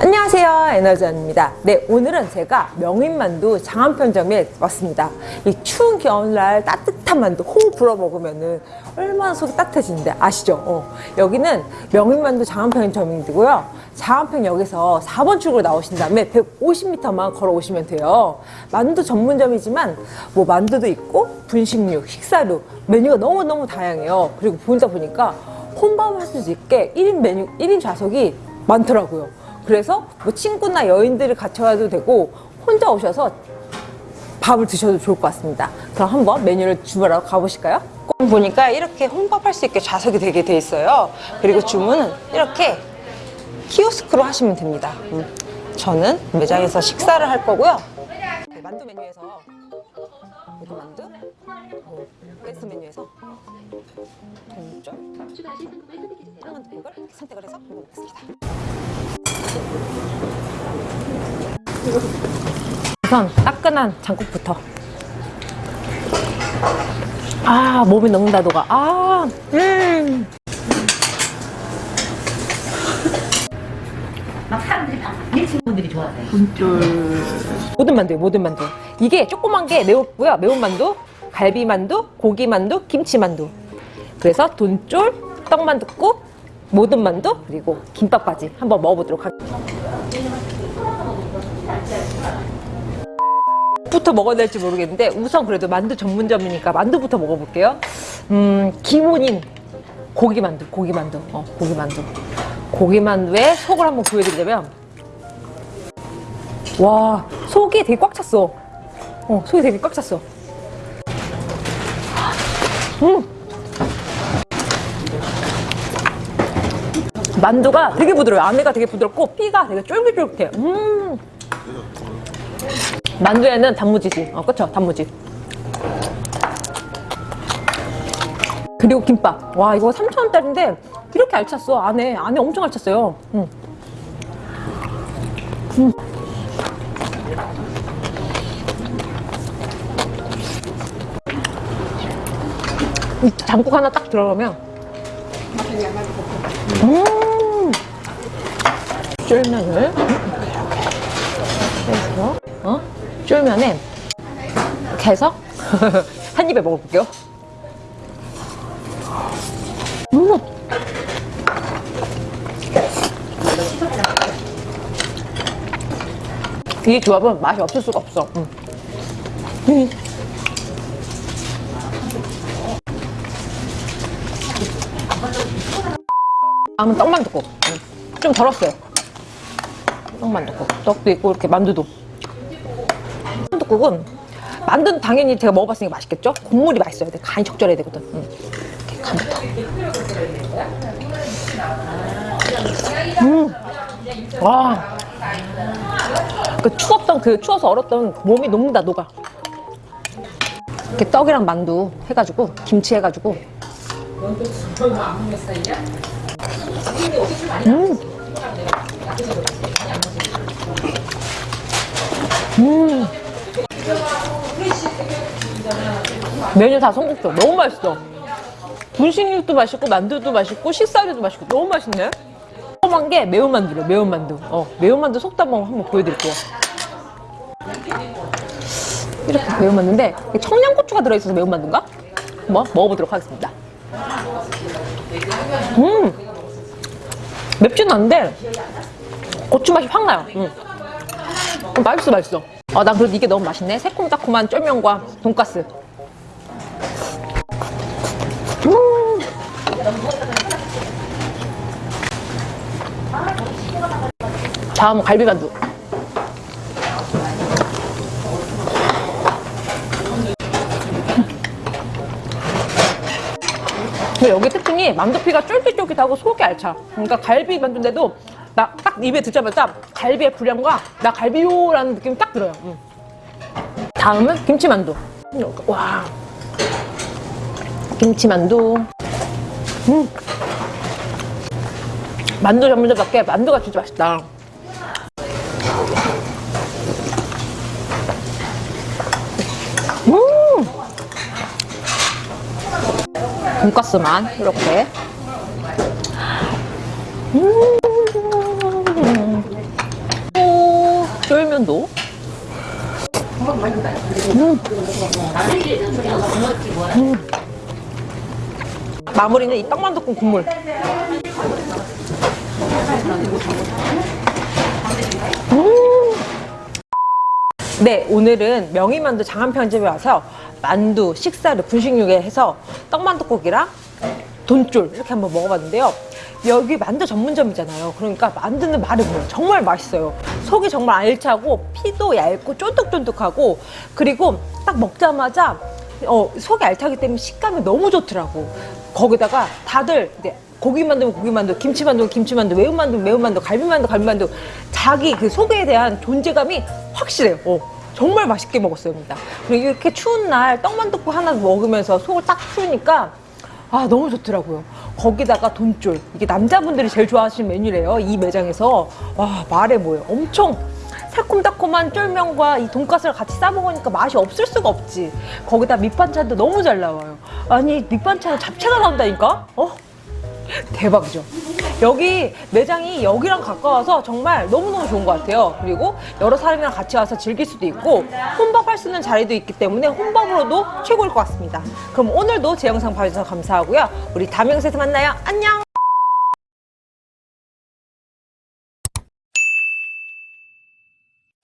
안녕하세요 에너지원입니다. 네 오늘은 제가 명인만두 장안편점에 왔습니다. 이 추운 겨울날 따뜻한 만두 호흡 불어 먹으면 얼마나 속이 따뜻해지는데 아시죠? 어, 여기는 명인만두 장안편점이고요. 장안편역에서 4번 출구로 나오신 다음에 150m만 걸어오시면 돼요. 만두 전문점이지만 뭐 만두도 있고 분식류, 식사류 메뉴가 너무너무 다양해요. 그리고 보다 보니까 혼밥을 할수 있게 1인 메뉴, 1인 좌석이 많더라고요 그래서 뭐 친구나 여인들을 같이 와도 되고 혼자 오셔서 밥을 드셔도 좋을 것 같습니다. 그럼 한번 메뉴를 주문하러 가보실까요? 보니까 이렇게 혼밥할 수 있게 좌석이 되게 돼 있어요. 그리고 주문은 이렇게 키오스크로 하시면 됩니다. 음, 저는 매장에서 식사를 할 거고요. 네, 만두 메뉴에서 이거 만두, 어, 베스트 메뉴에서 다른 이걸 선택을 해서 먹어보겠습니다. 우선 따끈한 장국부터. 아 몸이 녹는다 녹아. 아 음. 막 사람들이 막 일친구들이 좋아하세요. 모든 만두요 모든 만두. 이게 조그만 게 매웠고요. 매운 만두 갈비 만두 고기 만두 김치 만두. 그래서 돈쫄 떡만두국 모든 만두 그리고 김밥까지 한번 먹어보도록 하겠습니다. 부터 먹어야 될지 모르겠는데 우선 그래도 만두 전문점이니까 만두부터 먹어볼게요. 음 기본인 고기만두 고기만두. 어 고기만두. 고기만두에 속을 한번 보여드리자면. 와 속이 되게 꽉 찼어. 어 속이 되게 꽉 찼어. 음 만두가 되게 부드러워요. 안에가 되게 부드럽고 피가 되게 쫄깃쫄깃해 음. 만두에는 단무지지. 어 그쵸? 단무지. 그리고 김밥. 와 이거 3,000원짜리인데 이렇게 알찼어. 안에 안에 엄청 알찼어요. 음. 음. 이 장국 하나 딱 들어가면 음 쫄면을 이렇게 해서 어? 쫄면에 해서 한 입에 먹어볼게요 음. 이 조합은 맛이 없을 수가 없어 음. 음. 다음은 떡만둣국 음. 좀 덜었어요 떡만둣국 떡도 있고 이렇게 만두도 떡국은 만두는 당연히 제가 먹어봤으니까 맛있겠죠? 국물이 맛있어야 돼 간이 적절해야 되거든 음. 이렇게 간부터 음. 와. 그 추웠던 그 추워서 얼었던 몸이 녹는다 녹아 이렇게 떡이랑 만두 해가지고 김치 해가지고 음. 음. 메뉴 다 성공적 너무 맛있어. 분식육도 맛있고 만두도 맛있고 식사류도 맛있고 너무 맛있네. 조그만 게 매운만두래 매운만두. 어 매운만두 한번 한번 보여드릴게요. 이렇게 매운만두인데 청양고추가 들어있어서 매운만두인가? 한번 먹어보도록 하겠습니다. 음 맵지는 않은데 고추 맛이 확 나요. 음. 맛있어 맛있어. 아, 난 그래도 이게 너무 맛있네. 새콤달콤한 쫄면과 돈가스. 음. 다음은 갈비만두 근데 여기 특징이 만두피가 쫄깃쫄깃하고 속이 알차. 그러니까 갈비 만두인데도 나 딱 입에 듣자마자 갈비의 불향과 나 갈비요라는 느낌이 딱 들어요. 음. 다음은 김치만두. 와. 김치만두. 음. 만두 전문점답게 만두가 진짜 맛있다 돈가스만 이렇게 음 쫄면도. 마무리는 이 떡만둣국 국물. 네, 오늘은 명의만두 장안편집에 와서 만두, 식사를 분식육에 해서 떡만둣국이랑 돈쫄 이렇게 한번 먹어봤는데요. 여기 만두 전문점이잖아요. 그러니까 만두는 뭐예요. 정말 맛있어요. 속이 정말 알차고 피도 얇고 쫀득쫀득하고 그리고 딱 먹자마자 어, 속이 알차기 때문에 식감이 너무 좋더라고. 거기다가 다들 이제 고기 만두면 고기 만두, 김치 만두면 김치 만두, 매운 만두면 매운 만두, 갈비 만두, 갈비 만두 자기 그 속에 대한 존재감이 확실해요. 어, 정말 맛있게 먹었습니다. 그리고 이렇게 추운 날 떡만둣국 하나 먹으면서 속을 딱 풀으니까 아 너무 좋더라고요. 거기다가 돈줄 이게 남자분들이 제일 좋아하시는 메뉴래요. 이 매장에서 와 말해 뭐예요. 엄청 새콤달콤한 쫄면과 이 돈가스를 같이 싸 먹으니까 맛이 없을 수가 없지. 거기다 밑반찬도 너무 잘 나와요. 아니 밑반찬에 잡채가 나온다니까? 어? 대박이죠. 여기 매장이 여기랑 가까워서 정말 너무너무 좋은 것 같아요. 그리고 여러 사람이랑 같이 와서 즐길 수도 있고 혼밥할 수 있는 자리도 있기 때문에 혼밥으로도 최고일 것 같습니다. 그럼 오늘도 제 영상 봐주셔서 감사하고요. 우리 다음 영상에서 만나요. 안녕!